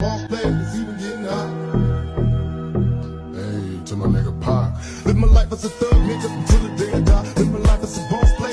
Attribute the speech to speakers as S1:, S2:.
S1: Hey, to my nigga Pac. Live my life as a thug, nigga, until the day I die. Live my life as a boss.